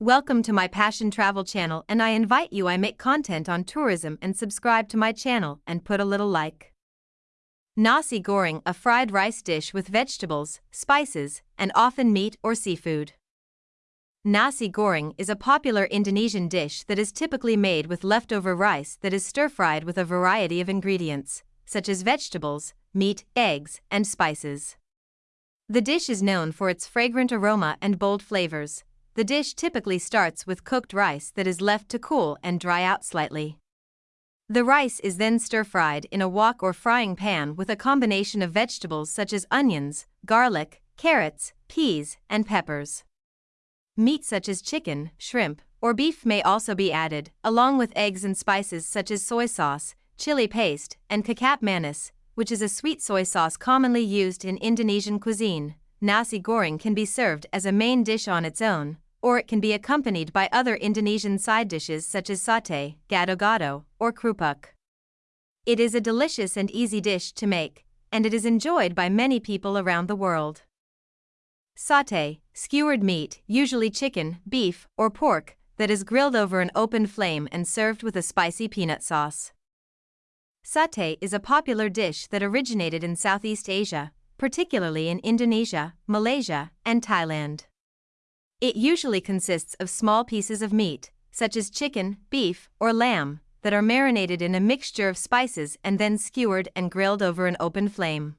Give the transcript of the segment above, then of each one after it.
Welcome to my Passion Travel channel and I invite you I make content on tourism and subscribe to my channel and put a little like. Nasi goreng a fried rice dish with vegetables, spices, and often meat or seafood. Nasi goreng is a popular Indonesian dish that is typically made with leftover rice that is stir-fried with a variety of ingredients, such as vegetables, meat, eggs, and spices. The dish is known for its fragrant aroma and bold flavors. The dish typically starts with cooked rice that is left to cool and dry out slightly. The rice is then stir-fried in a wok or frying pan with a combination of vegetables such as onions, garlic, carrots, peas, and peppers. Meat such as chicken, shrimp, or beef may also be added, along with eggs and spices such as soy sauce, chili paste, and kecap manis, which is a sweet soy sauce commonly used in Indonesian cuisine. Nasi goreng can be served as a main dish on its own, or it can be accompanied by other Indonesian side dishes such as satay, gado-gado, or krupuk. It is a delicious and easy dish to make, and it is enjoyed by many people around the world. Satay, skewered meat, usually chicken, beef, or pork, that is grilled over an open flame and served with a spicy peanut sauce. Satay is a popular dish that originated in Southeast Asia, particularly in Indonesia, Malaysia, and Thailand. It usually consists of small pieces of meat, such as chicken, beef, or lamb, that are marinated in a mixture of spices and then skewered and grilled over an open flame.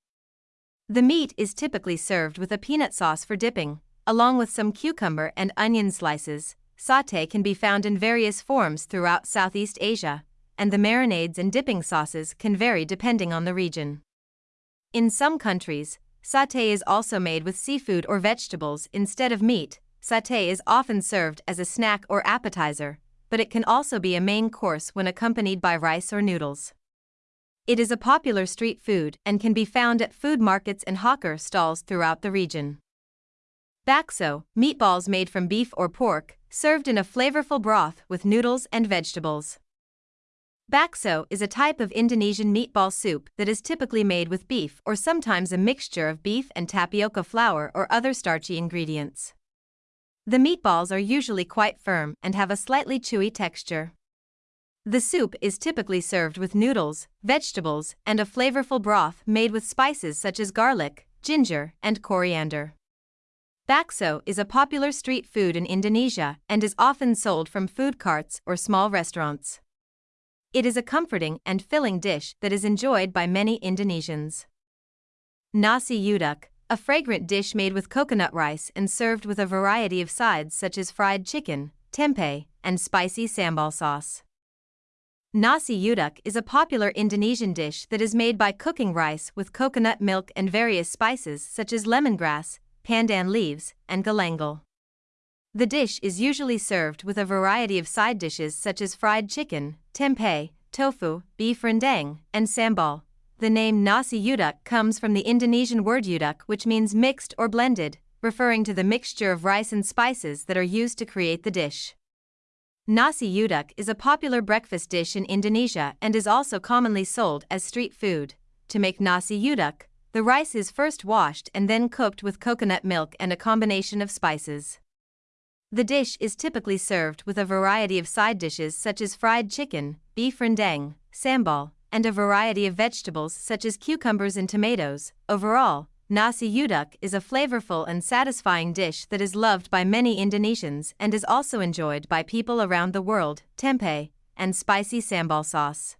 The meat is typically served with a peanut sauce for dipping, along with some cucumber and onion slices. Satay can be found in various forms throughout Southeast Asia, and the marinades and dipping sauces can vary depending on the region. In some countries, satay is also made with seafood or vegetables instead of meat. Satay is often served as a snack or appetizer, but it can also be a main course when accompanied by rice or noodles. It is a popular street food and can be found at food markets and hawker stalls throughout the region. Bakso, meatballs made from beef or pork, served in a flavorful broth with noodles and vegetables. Bakso is a type of Indonesian meatball soup that is typically made with beef or sometimes a mixture of beef and tapioca flour or other starchy ingredients. The meatballs are usually quite firm and have a slightly chewy texture. The soup is typically served with noodles, vegetables, and a flavorful broth made with spices such as garlic, ginger, and coriander. Bakso is a popular street food in Indonesia and is often sold from food carts or small restaurants. It is a comforting and filling dish that is enjoyed by many Indonesians. Nasi uduk, a fragrant dish made with coconut rice and served with a variety of sides such as fried chicken, tempeh, and spicy sambal sauce. Nasi uduk is a popular Indonesian dish that is made by cooking rice with coconut milk and various spices such as lemongrass, pandan leaves, and galangal. The dish is usually served with a variety of side dishes such as fried chicken, tempeh, tofu, beef rendang, and sambal. The name nasi uduk comes from the Indonesian word uduk which means mixed or blended, referring to the mixture of rice and spices that are used to create the dish. Nasi uduk is a popular breakfast dish in Indonesia and is also commonly sold as street food. To make nasi uduk, the rice is first washed and then cooked with coconut milk and a combination of spices. The dish is typically served with a variety of side dishes such as fried chicken, beef rendang, sambal, and a variety of vegetables such as cucumbers and tomatoes. Overall, Nasi uduk is a flavorful and satisfying dish that is loved by many Indonesians and is also enjoyed by people around the world. Tempeh and spicy sambal sauce.